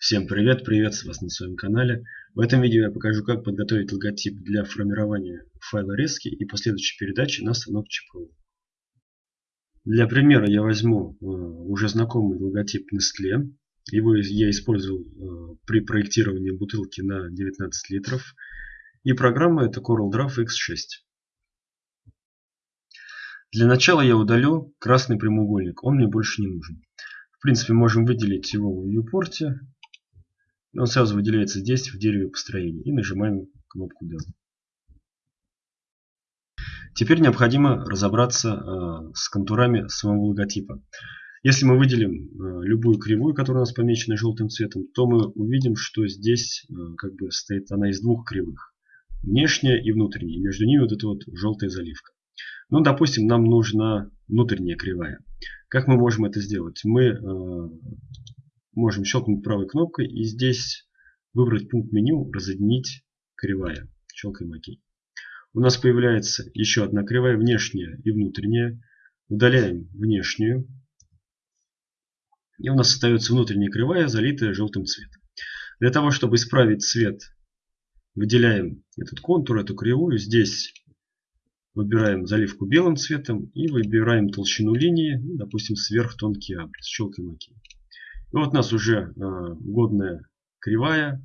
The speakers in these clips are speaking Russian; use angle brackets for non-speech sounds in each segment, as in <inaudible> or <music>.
Всем привет, приветствую вас на своем канале. В этом видео я покажу, как подготовить логотип для формирования файла резки и последующей передачи на станок ЧПУ. Для примера я возьму э, уже знакомый логотип Nestle. Его я использовал э, при проектировании бутылки на 19 литров. И программа это CorelDRAW X6. Для начала я удалю красный прямоугольник, он мне больше не нужен. В принципе, можем выделить его в viewport. Он сразу выделяется здесь, в дереве построения. И нажимаем кнопку Del. Теперь необходимо разобраться э, с контурами самого логотипа. Если мы выделим э, любую кривую, которая у нас помечена желтым цветом, то мы увидим, что здесь э, как бы стоит она из двух кривых. Внешняя и внутренняя. И между ними вот эта вот желтая заливка. Ну, допустим, нам нужна внутренняя кривая. Как мы можем это сделать? Мы можем щелкнуть правой кнопкой и здесь выбрать пункт меню «Разъединить кривая». Щелкаем ОК. У нас появляется еще одна кривая, внешняя и внутренняя. Удаляем внешнюю. И у нас остается внутренняя кривая, залитая желтым цветом. Для того, чтобы исправить цвет, выделяем этот контур, эту кривую. Здесь Выбираем заливку белым цветом и выбираем толщину линии, допустим, сверхтонкий абрис. Щелкаем ОК. И вот у нас уже э, годная кривая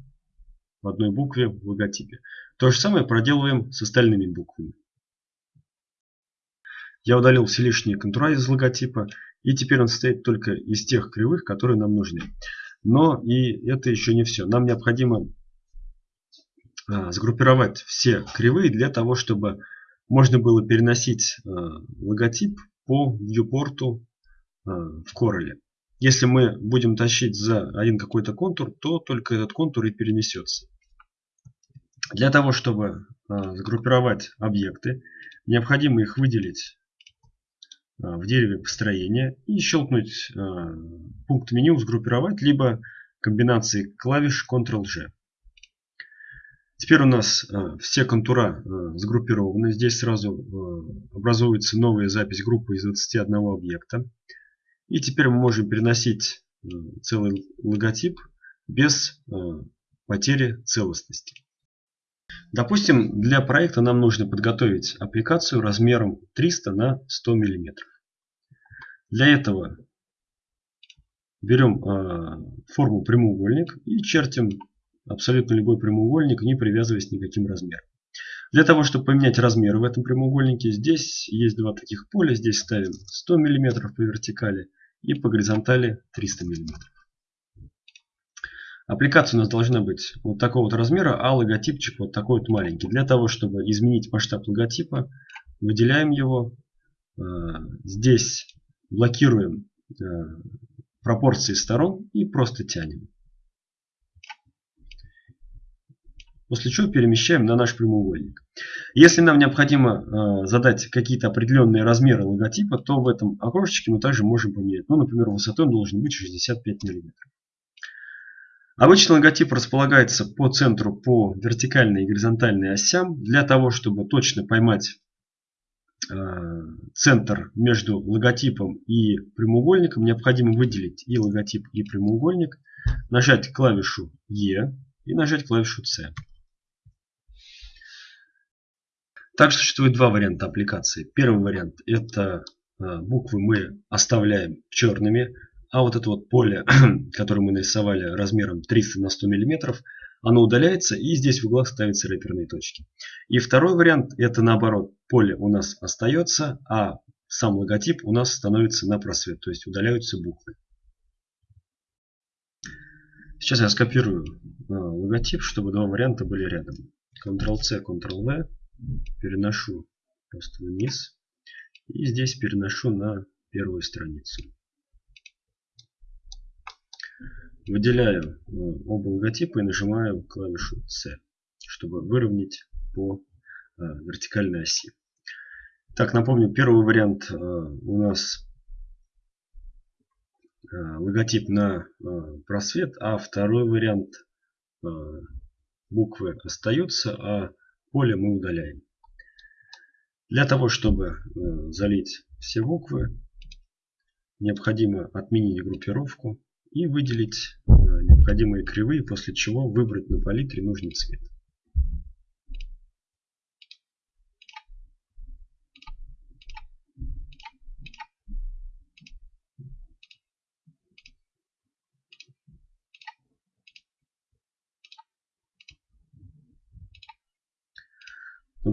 в одной букве в логотипе. То же самое проделываем с остальными буквами. Я удалил все лишние контура из логотипа. И теперь он состоит только из тех кривых, которые нам нужны. Но и это еще не все. Нам необходимо а, сгруппировать все кривые для того, чтобы можно было переносить э, логотип по э, в Corel. Если мы будем тащить за один какой-то контур, то только этот контур и перенесется. Для того, чтобы э, сгруппировать объекты, необходимо их выделить в дереве построения и щелкнуть пункт меню «Сгруппировать» либо комбинации клавиш Ctrl-G. Теперь у нас э, все контура э, сгруппированы. Здесь сразу э, образуется новая запись группы из 21 объекта. И теперь мы можем переносить целый логотип без потери целостности. Допустим, для проекта нам нужно подготовить аппликацию размером 300 на 100 мм. Для этого берем форму прямоугольник и чертим абсолютно любой прямоугольник, не привязываясь к никаким размерам. Для того, чтобы поменять размеры в этом прямоугольнике, здесь есть два таких поля. Здесь ставим 100 мм по вертикали и по горизонтали 300 мм. Аппликация у нас должна быть вот такого вот размера, а логотипчик вот такой вот маленький. Для того, чтобы изменить масштаб логотипа, выделяем его. Э, здесь блокируем э, пропорции сторон и просто тянем. После чего перемещаем на наш прямоугольник. Если нам необходимо э, задать какие-то определенные размеры логотипа, то в этом окошечке мы также можем поменять. Ну, например, высотой он должен быть 65 мм. Обычно логотип располагается по центру по вертикальной и горизонтальной осям. Для того, чтобы точно поймать э, центр между логотипом и прямоугольником, необходимо выделить и логотип, и прямоугольник, нажать клавишу E и нажать клавишу C. Также существует два варианта аппликации. Первый вариант это э, буквы мы оставляем черными, а вот это вот поле, <clears throat> которое мы нарисовали размером 300 на 100 мм, оно удаляется и здесь в углах ставятся рэперные точки. И второй вариант это наоборот, поле у нас остается, а сам логотип у нас становится на просвет, то есть удаляются буквы. Сейчас я скопирую э, логотип, чтобы два варианта были рядом. Ctrl-C, Ctrl-V переношу просто вниз. И здесь переношу на первую страницу. Выделяю э, оба логотипа и нажимаю клавишу C, чтобы выровнять по э, вертикальной оси. Так, напомню, первый вариант э, у нас логотип на просвет, а второй вариант буквы остаются, а поле мы удаляем. Для того, чтобы э, залить все буквы, необходимо отменить группировку и выделить э, необходимые кривые, после чего выбрать на палитре нужный цвет.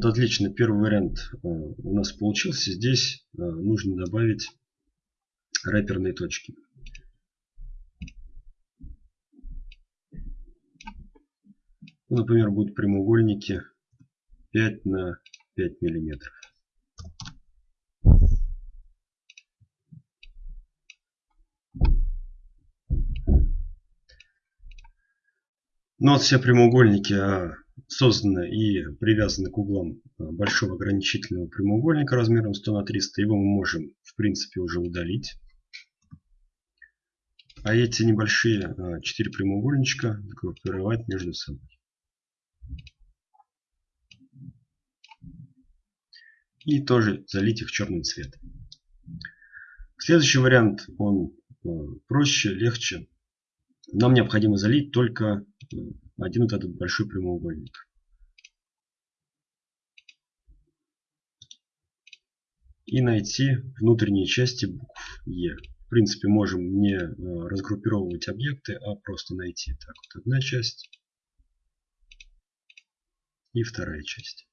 Вот отлично, первый вариант э, у нас получился. Здесь э, нужно добавить рэперные точки. Ну, например, будут прямоугольники 5 на 5 миллиметров. Ну вот все прямоугольники а, созданы и привязаны к углам а, большого ограничительного прямоугольника размером 100 на 300. Его мы можем в принципе уже удалить. А эти небольшие 4 а, прямоугольничка группировать между собой. И тоже залить их черным цветом. Следующий вариант, он а, проще, легче. Нам необходимо залить только один вот этот большой прямоугольник. И найти внутренние части букв Е. В принципе, можем не э, разгруппировывать объекты, а просто найти. Так, вот одна часть и вторая часть.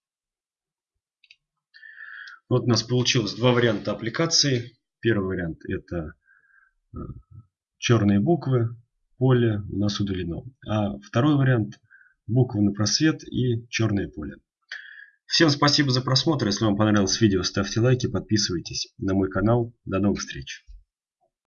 Вот у нас получилось два варианта аппликации. Первый вариант это э, черные буквы, поле у нас удалено. А второй вариант буквы на просвет и черное поле. Всем спасибо за просмотр. Если вам понравилось видео, ставьте лайки, подписывайтесь на мой канал. До новых встреч.